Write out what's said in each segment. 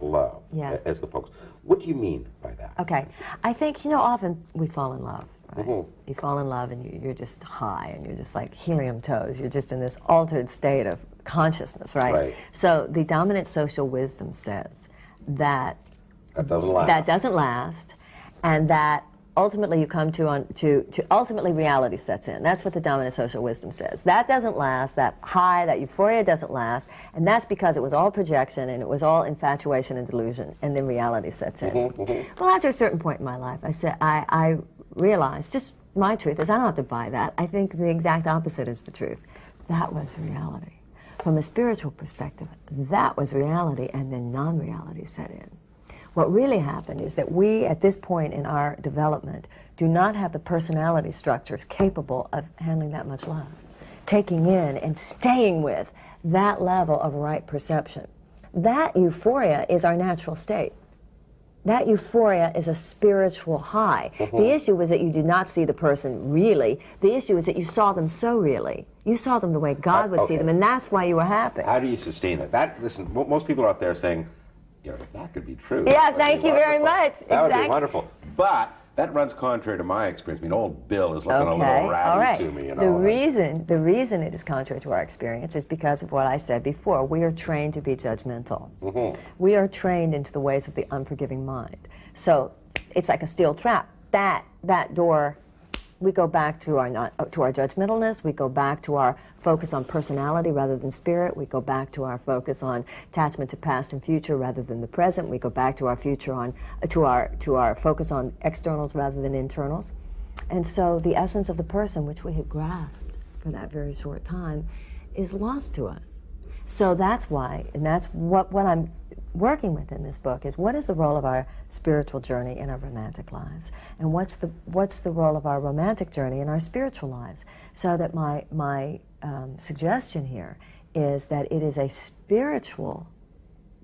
love Yes. as the focus. What do you mean by that? Okay. I think, you know, often we fall in love, right? Mhm. You fall in love and you, you're just high and you're just like helium toes. You're just in this altered state of consciousness, right? Right. So the dominant social wisdom says that That doesn't last. that doesn't last and that ultimately you come to on to, to ultimately reality sets in. That's what the dominant social wisdom says. That doesn't last. That high that euphoria doesn't last. And that's because it was all projection and it was all infatuation and delusion. And then reality sets in. Mm-hmm, mm-hmm. Well after a certain point in my life i said i, I realized just my truth is i don't have to buy that. I think the exact opposite is the truth. That was reality. From a spiritual perspective that was reality and then non-reality set in what really happened is that we, at this point in our development, do not have the personality structures capable of handling that much love, taking in and staying with that level of right perception. That euphoria is our natural state. That euphoria is a spiritual high. Mm-hmm. The issue was that you did not see the person really. The issue is that you saw them so really. You saw them the way God uh, would see them, and that's why you were happy. How do you sustain it? That listen, most people are out there saying, you know, that could be true. Yeah, that thank you very much. That would be wonderful. But that runs contrary to my experience. I mean, old Bill is looking a little ratty right. to me. You know, the and I- reason the reason it is contrary to our experience is because of what I said before. We are trained to be judgmental. Mm-hmm. We are trained into the ways of the unforgiving mind. So it's like a steel trap. That that door. We go back to our not, to our judgmentalness. We go back to our focus on personality rather than spirit. We go back to our focus on attachment to past and future rather than the present. We go back to our future on to our to our focus on externals rather than internals. And so the essence of the person, which we had grasped for that very short time, is lost to us. So that's why, and that's what, what I'm working with in this book is what is the role of our spiritual journey in our romantic lives? And what's the, what's the role of our romantic journey in our spiritual lives? So that my, my um, suggestion here is that it is a spiritual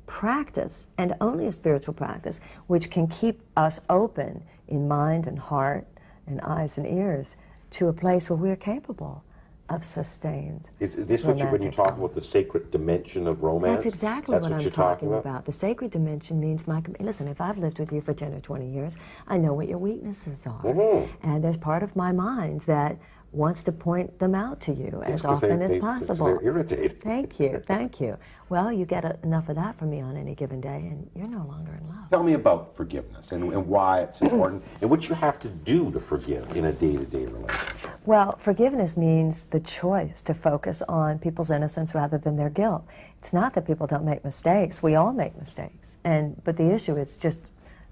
practice, and only a spiritual practice, which can keep us open in mind and heart and eyes and ears to a place where we're capable of sustained. Is this what you, when you talk about the sacred dimension of romance? That's exactly That's what, I'm you're talking about. about. The sacred dimension means my. Listen, if I've lived with you for ten or twenty years, I know what your weaknesses are, Mm-hmm. and there's part of my mind that wants to point them out to you Yes, as 'cause they- often as they- possible. They're irritated. Thank you, thank you. Well, you get a, enough of that from me on any given day, and you're no longer in love. Tell me about forgiveness and, and why it's important and what you have to do to forgive in a day-to-day relationship. Well, forgiveness means the choice to focus on people's innocence rather than their guilt. It's not that people don't make mistakes. We all make mistakes. And but the issue is just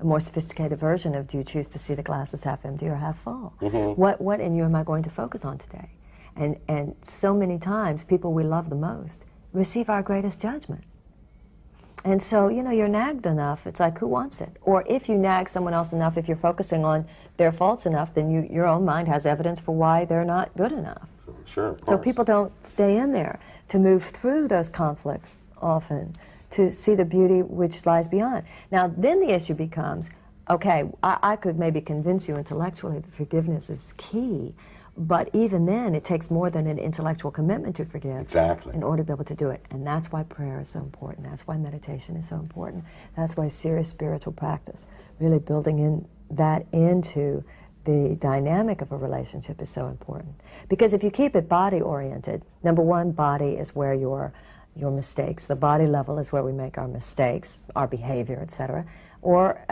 a more sophisticated version of do you choose to see the glass as half empty or half full? Mm-hmm. What what in you am I going to focus on today? And and so many times people we love the most receive our greatest judgment. And so, you know, you're nagged enough, it's like, who wants it? Or if you nag someone else enough, if you're focusing on their faults enough, then you, your own mind has evidence for why they're not good enough. Sure, So people don't stay in there to move through those conflicts often, to see the beauty which lies beyond. Now, then the issue becomes okay, I, I could maybe convince you intellectually that forgiveness is key, but even then, it takes more than an intellectual commitment to forgive Exactly. in order to be able to do it. And that's why prayer is so important. That's why meditation is so important. That's why serious spiritual practice, really building in that into the dynamic of a relationship is so important. Because if you keep it body oriented, number one, body is where your your mistakes, the body level is where we make our mistakes, our behavior, etc. Or